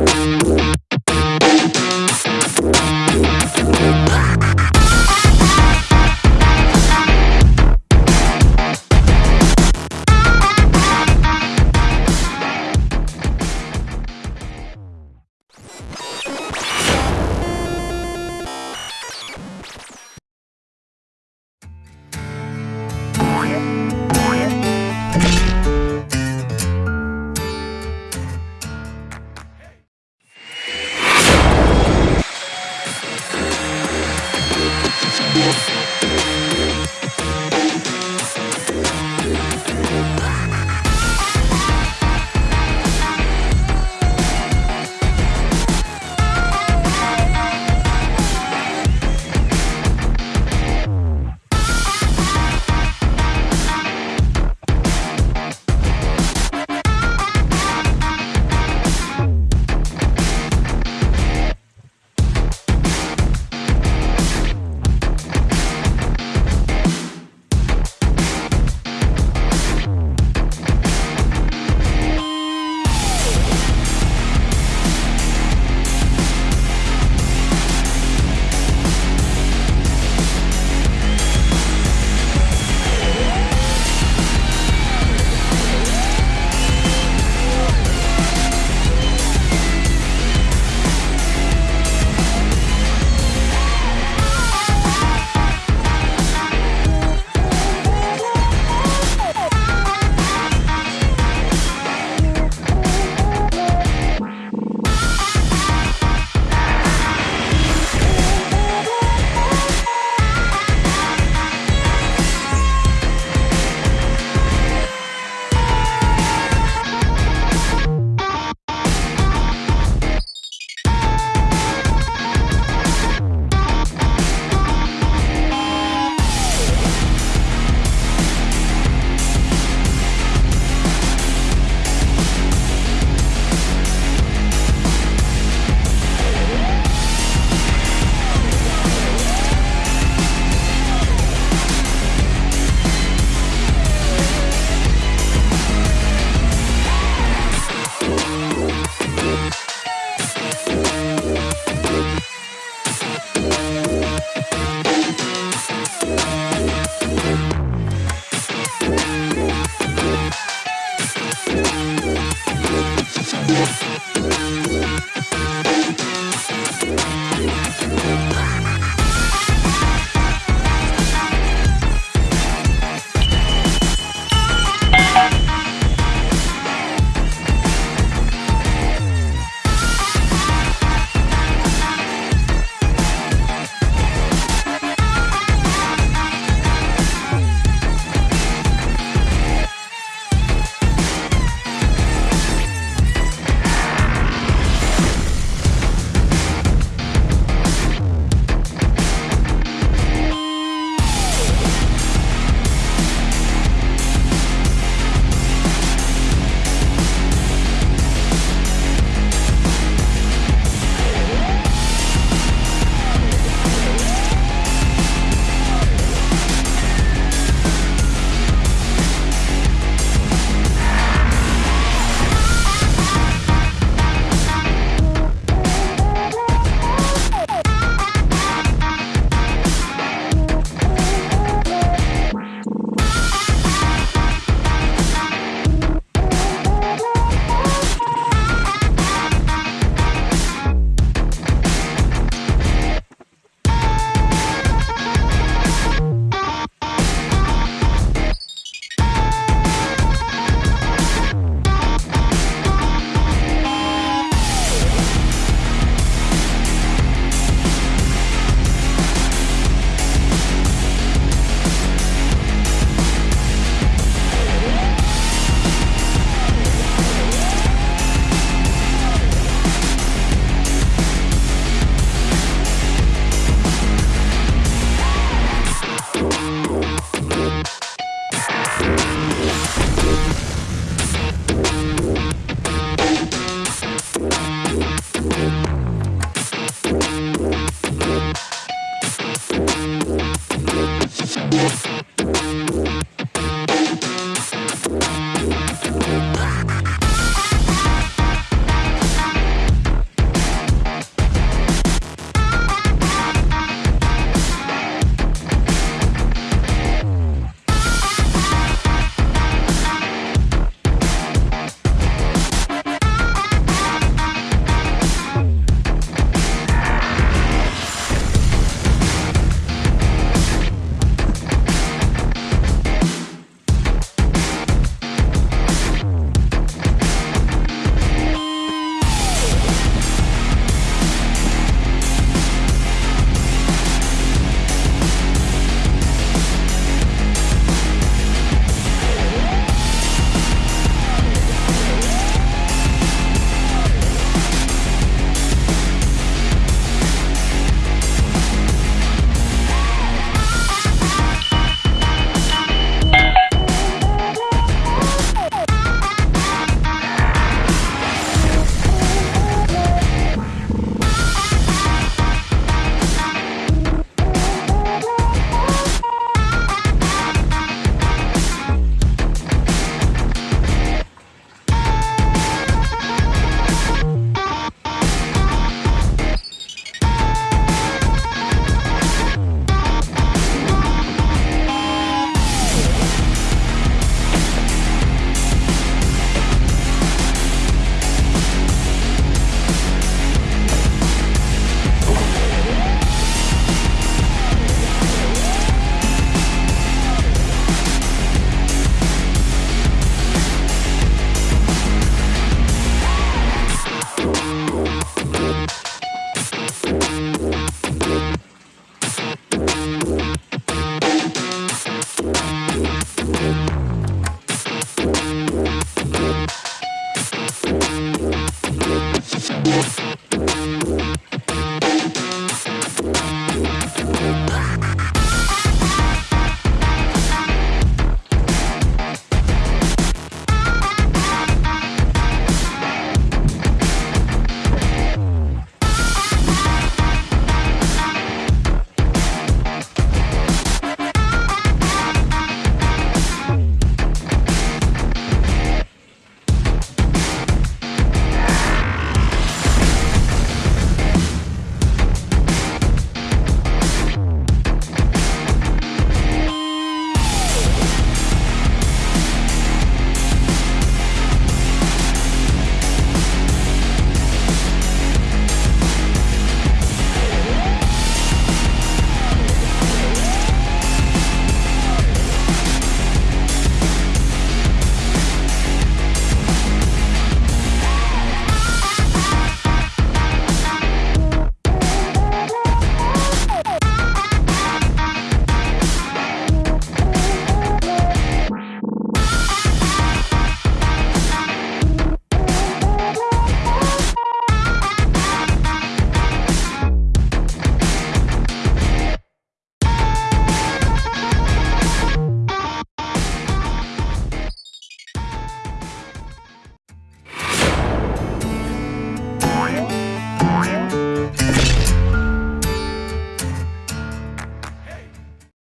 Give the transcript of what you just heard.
We'll